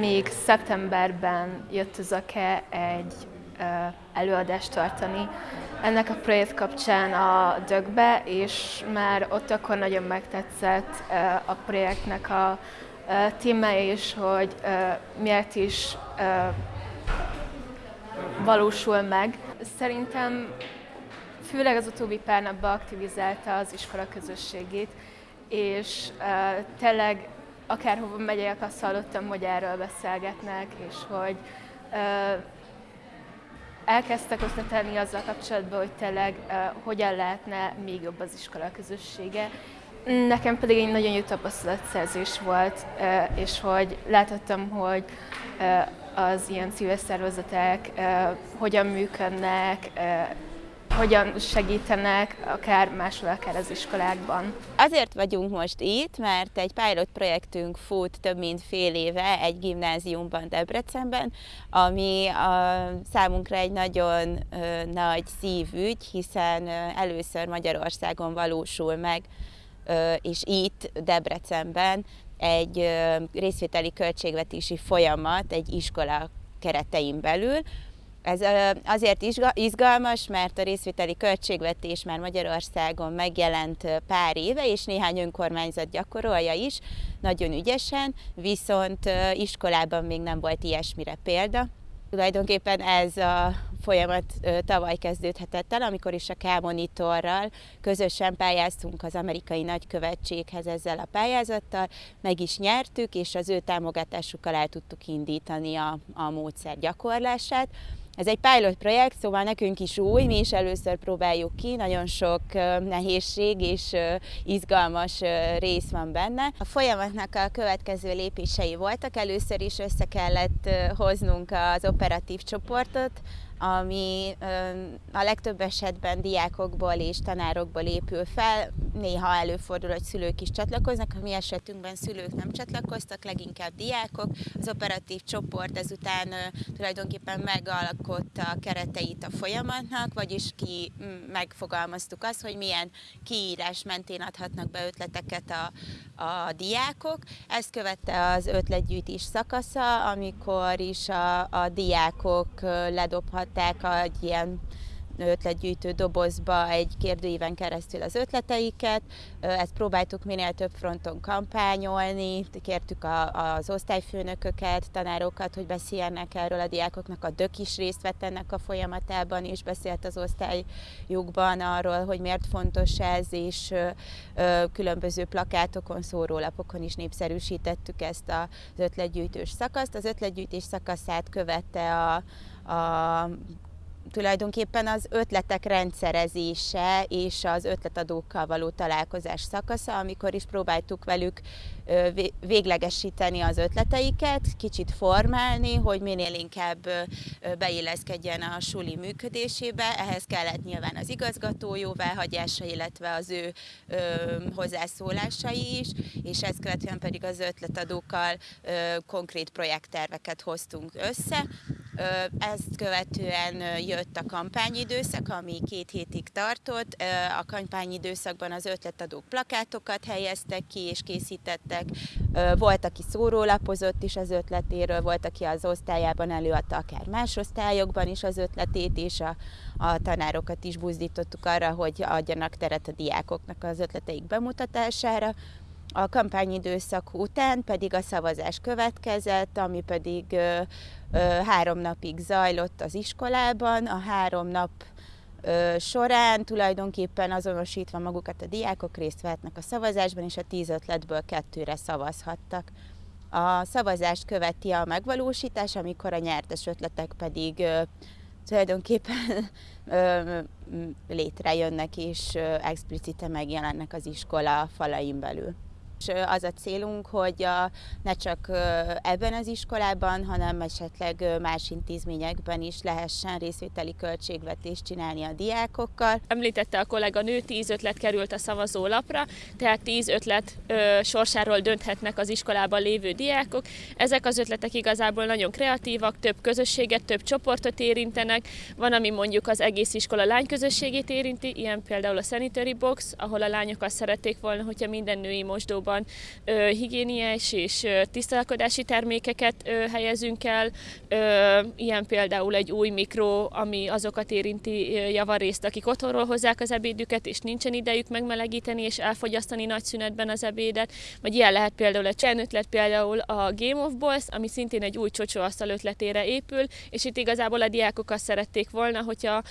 Még szeptemberben jött az AKE egy előadást tartani ennek a projekt kapcsán a dögbe, és már ott akkor nagyon megtetszett a projektnek a témája is, hogy miért is valósul meg. Szerintem főleg az utóbbi pár napban aktivizálta az iskola közösségét, és tényleg akárhova megyek, azt hallottam, hogy erről beszélgetnek, és hogy elkezdtek ötletelni azzal kapcsolatban, hogy tényleg hogyan lehetne még jobb az iskola közössége. Nekem pedig egy nagyon jó tapasztalatszerzés volt, és hogy láthattam, hogy az ilyen civil szervezetek hogyan működnek, hogyan segítenek, akár máshol, akár az iskolákban. Azért vagyunk most itt, mert egy pilot projektünk fut több mint fél éve egy gimnáziumban Debrecenben, ami a számunkra egy nagyon ö, nagy szívügy, hiszen ö, először Magyarországon valósul meg, ö, és itt Debrecenben egy részvételi költségvetési folyamat egy iskola keretein belül, ez azért izgalmas, mert a részvételi költségvetés már Magyarországon megjelent pár éve, és néhány önkormányzat gyakorolja is, nagyon ügyesen, viszont iskolában még nem volt ilyesmire példa. Tulajdonképpen ez a folyamat tavaly kezdődhetett el, amikor is a K-monitorral közösen pályáztunk az amerikai nagykövetséghez ezzel a pályázattal, meg is nyertük, és az ő támogatásukkal el tudtuk indítani a, a módszer gyakorlását. Ez egy pilot projekt, szóval nekünk is új, mi is először próbáljuk ki, nagyon sok nehézség és izgalmas rész van benne. A folyamatnak a következő lépései voltak, először is össze kellett hoznunk az operatív csoportot, ami a legtöbb esetben diákokból és tanárokból épül fel. Néha előfordul, hogy szülők is csatlakoznak, a mi esetünkben szülők nem csatlakoztak, leginkább diákok. Az operatív csoport ezután tulajdonképpen megalkotta a kereteit a folyamatnak, vagyis ki megfogalmaztuk azt, hogy milyen kiírás mentén adhatnak be ötleteket a, a diákok. Ezt követte az ötletgyűjtés szakasza, amikor is a, a diákok ledobhat berakták egy ilyen ötletgyűjtő dobozba egy kérdőíven keresztül az ötleteiket. Ezt próbáltuk minél több fronton kampányolni, kértük a, az osztályfőnököket, tanárokat, hogy beszéljenek erről a diákoknak. A dök is részt vett ennek a folyamatában, és beszélt az osztályukban arról, hogy miért fontos ez, és különböző plakátokon, szórólapokon is népszerűsítettük ezt az ötletgyűjtős szakaszt. Az ötletgyűjtés szakaszát követte a, a tulajdonképpen az ötletek rendszerezése és az ötletadókkal való találkozás szakasza, amikor is próbáltuk velük véglegesíteni az ötleteiket, kicsit formálni, hogy minél inkább beilleszkedjen a suli működésébe. Ehhez kellett nyilván az igazgató jóváhagyása, illetve az ő hozzászólásai is, és ezt követően pedig az ötletadókkal konkrét projektterveket hoztunk össze, ezt követően jött a kampányidőszak, ami két hétig tartott. A kampányidőszakban az ötletadók plakátokat helyeztek ki és készítettek. Volt, aki szórólapozott is az ötletéről, volt, aki az osztályában előadta akár más osztályokban is az ötletét, és a, a tanárokat is buzdítottuk arra, hogy adjanak teret a diákoknak az ötleteik bemutatására. A kampányidőszak után pedig a szavazás következett, ami pedig ö, ö, három napig zajlott az iskolában. A három nap során tulajdonképpen azonosítva magukat a diákok részt vehetnek a szavazásban, és a tíz ötletből kettőre szavazhattak. A szavazást követi a megvalósítás, amikor a nyertes ötletek pedig tulajdonképpen létrejönnek és explicite megjelennek az iskola falain belül. És az a célunk, hogy a, ne csak ebben az iskolában, hanem esetleg más intézményekben is lehessen részvételi költségvetést csinálni a diákokkal. Említette a kollega nő, tíz ötlet került a szavazólapra, tehát tíz ötlet ö, sorsáról dönthetnek az iskolában lévő diákok. Ezek az ötletek igazából nagyon kreatívak, több közösséget, több csoportot érintenek. Van, ami mondjuk az egész iskola lányközösségét érinti, ilyen például a Sanitary Box, ahol a lányok azt szerették volna, hogyha minden női mosdóban iskolában higiéniás és tisztálkodási termékeket helyezünk el, ilyen például egy új mikro, ami azokat érinti javarészt, akik otthonról hozzák az ebédüket, és nincsen idejük megmelegíteni és elfogyasztani nagy szünetben az ebédet, vagy ilyen lehet például egy csern ötlet, például a Game of Balls, ami szintén egy új csocsóasztal ötletére épül, és itt igazából a diákok azt szerették volna, hogyha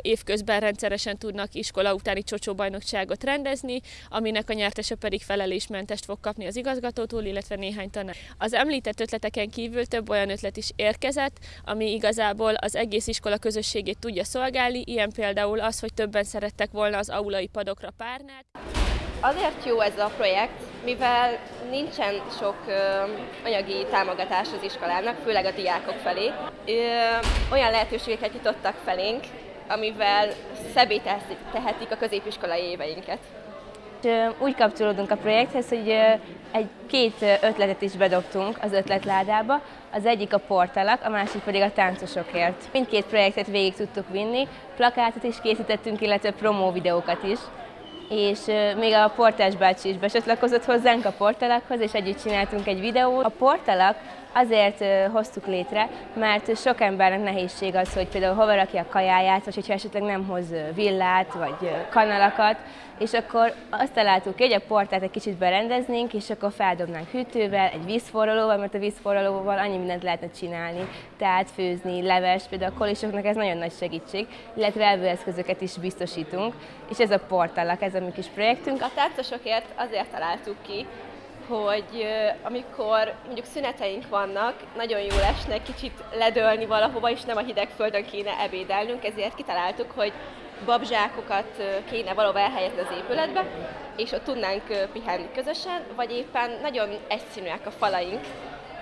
évközben rendszeresen tudnak iskola utáni csocsóbajnokságot rendezni, aminek a nyertese pedig felelésmentest fog kapni az igazgatótól, illetve néhány tanár. Az említett ötleteken kívül több olyan ötlet is érkezett, ami igazából az egész iskola közösségét tudja szolgálni, ilyen például az, hogy többen szerettek volna az aulai padokra párnát. Azért jó ez a projekt, mivel nincsen sok ö, anyagi támogatás az iskolának, főleg a diákok felé. Ö, olyan lehetőségeket nyitottak felénk, amivel szebbé tehetik a középiskolai éveinket. Úgy kapcsolódunk a projekthez, hogy egy két ötletet is bedobtunk az ötletládába. Az egyik a portalak, a másik pedig a táncosokért. Mindkét projektet végig tudtuk vinni, plakátot is készítettünk, illetve promó videókat is és még a portás bácsi is becsatlakozott hozzánk a portalakhoz, és együtt csináltunk egy videót. A portalak azért hoztuk létre, mert sok embernek nehézség az, hogy például hova rakja a kajáját, vagy hogyha esetleg nem hoz villát, vagy kanalakat, és akkor azt találtuk ki, hogy a portát egy kicsit berendeznénk, és akkor feldobnánk hűtővel, egy vízforralóval, mert a vízforralóval annyi mindent lehetne csinálni, tehát főzni, leves, például a kolisoknak ez nagyon nagy segítség, illetve elvőeszközöket is biztosítunk, és ez a portalak, ez a mi kis projektünk. A táncosokért azért találtuk ki, hogy amikor mondjuk szüneteink vannak, nagyon jó esne kicsit ledölni valahova, és nem a hideg földön kéne ebédelnünk, ezért kitaláltuk, hogy babzsákokat kéne valahol elhelyezni az épületbe, és ott tudnánk pihenni közösen, vagy éppen nagyon egyszínűek a falaink,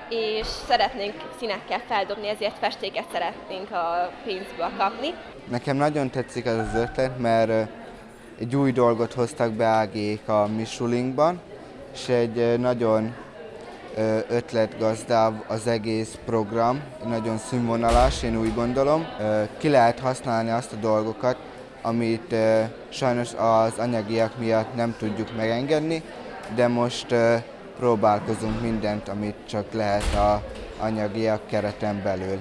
és szeretnénk színekkel feldobni, ezért festéket szeretnénk a pénzből kapni. Nekem nagyon tetszik ez az ötlet, mert egy új dolgot hoztak be Ágék a Misulinkban, és egy nagyon ötletgazdább az egész program, nagyon színvonalas, én úgy gondolom. Ki lehet használni azt a dolgokat, amit sajnos az anyagiak miatt nem tudjuk megengedni, de most próbálkozunk mindent, amit csak lehet a anyagiak kereten belül.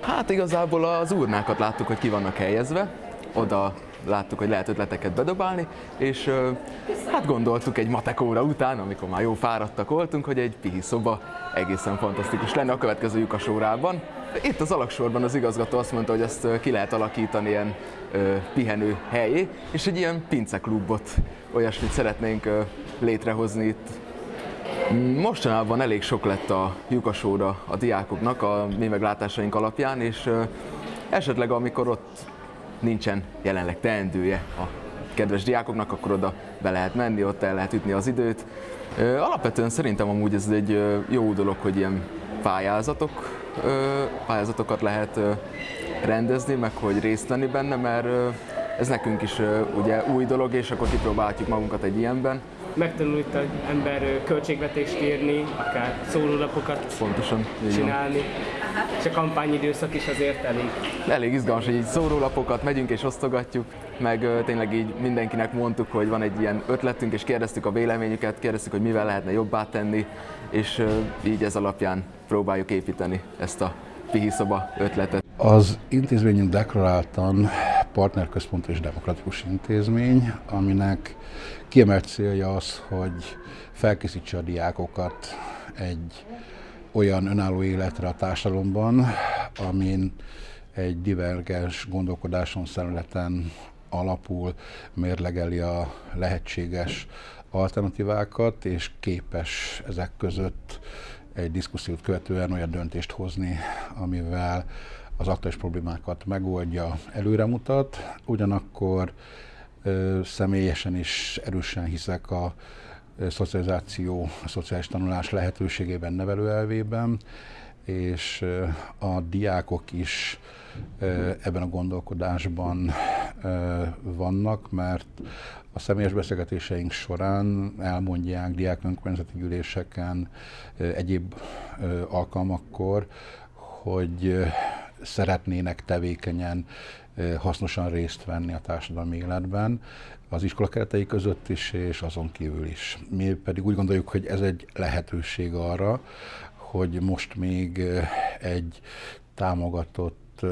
Hát igazából az urnákat láttuk, hogy ki vannak helyezve, oda láttuk, hogy lehet ötleteket bedobálni, és hát gondoltuk egy matek óra után, amikor már jó fáradtak voltunk, hogy egy pihi szoba egészen fantasztikus lenne a következő lyukas órában. Itt az alaksorban az igazgató azt mondta, hogy ezt ki lehet alakítani ilyen ö, pihenő helyé, és egy ilyen pinceklubot, olyasmit szeretnénk ö, létrehozni itt. Mostanában elég sok lett a lyukasóra a diákoknak a mi meglátásaink alapján, és esetleg amikor ott nincsen jelenleg teendője a kedves diákoknak, akkor oda be lehet menni, ott el lehet ütni az időt. Alapvetően szerintem amúgy ez egy jó dolog, hogy ilyen pályázatok, pályázatokat lehet rendezni, meg hogy részt venni benne, mert ez nekünk is ugye új dolog, és akkor kipróbálhatjuk magunkat egy ilyenben. Megtanul itt az ember költségvetést írni, akár szórólapokat Pontosan, csinálni és a kampányidőszak is azért elég. Elég izgalmas, hogy így szórólapokat megyünk és osztogatjuk, meg tényleg így mindenkinek mondtuk, hogy van egy ilyen ötletünk, és kérdeztük a véleményüket, kérdeztük, hogy mivel lehetne jobbá tenni, és így ez alapján próbáljuk építeni ezt a pihiszoba ötletet. Az intézményünk deklaráltan partnerközpont és demokratikus intézmény, aminek kiemelt célja az, hogy felkészítse a diákokat egy olyan önálló életre a társadalomban, amin egy divergens gondolkodáson, szemléleten alapul, mérlegeli a lehetséges alternatívákat, és képes ezek között egy diszkusziót követően olyan döntést hozni, amivel az aktuális problémákat megoldja, előremutat. Ugyanakkor ö, személyesen is erősen hiszek a szocializáció, a szociális tanulás lehetőségében, nevelőelvében, és a diákok is ebben a gondolkodásban vannak, mert a személyes beszélgetéseink során elmondják diák önkormányzati gyűléseken, egyéb alkalmakkor, hogy szeretnének tevékenyen, hasznosan részt venni a társadalmi életben, az iskola keretei között is, és azon kívül is. Mi pedig úgy gondoljuk, hogy ez egy lehetőség arra, hogy most még egy támogatott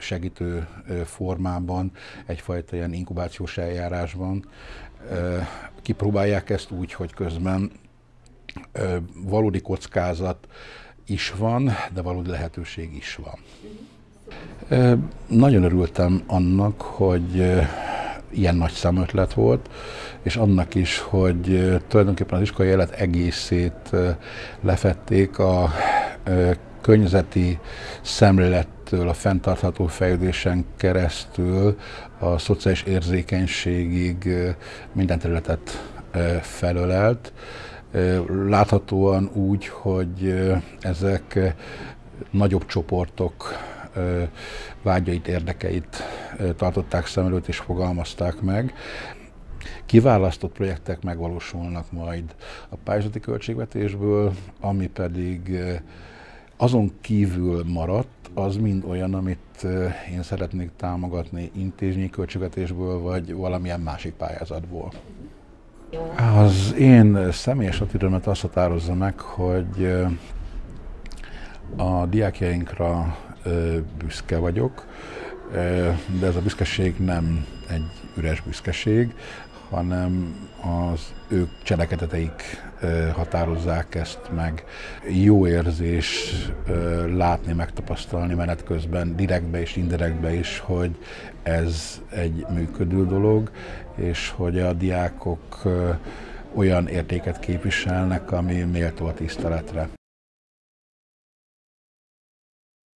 segítő formában, egyfajta ilyen inkubációs eljárásban kipróbálják ezt úgy, hogy közben valódi kockázat is van, de valódi lehetőség is van. Nagyon örültem annak, hogy ilyen nagy számötlet volt, és annak is, hogy tulajdonképpen az iskolai élet egészét lefették a környezeti szemlélettől, a fenntartható fejlődésen keresztül a szociális érzékenységig minden területet felölelt. Láthatóan úgy, hogy ezek nagyobb csoportok vágyait, érdekeit tartották szem előtt és fogalmazták meg. Kiválasztott projektek megvalósulnak majd a pályázati költségvetésből, ami pedig azon kívül maradt, az mind olyan, amit én szeretnék támogatni intézményi költségvetésből, vagy valamilyen másik pályázatból. Az én személyes attitűdömet azt határozza meg, hogy a diákjainkra büszke vagyok, de ez a büszkeség nem egy üres büszkeség, hanem az ők cselekedeteik határozzák ezt meg. Jó érzés látni, megtapasztalni menet közben, direktbe és indirektbe is, hogy ez egy működő dolog, és hogy a diákok olyan értéket képviselnek, ami méltó a tiszteletre.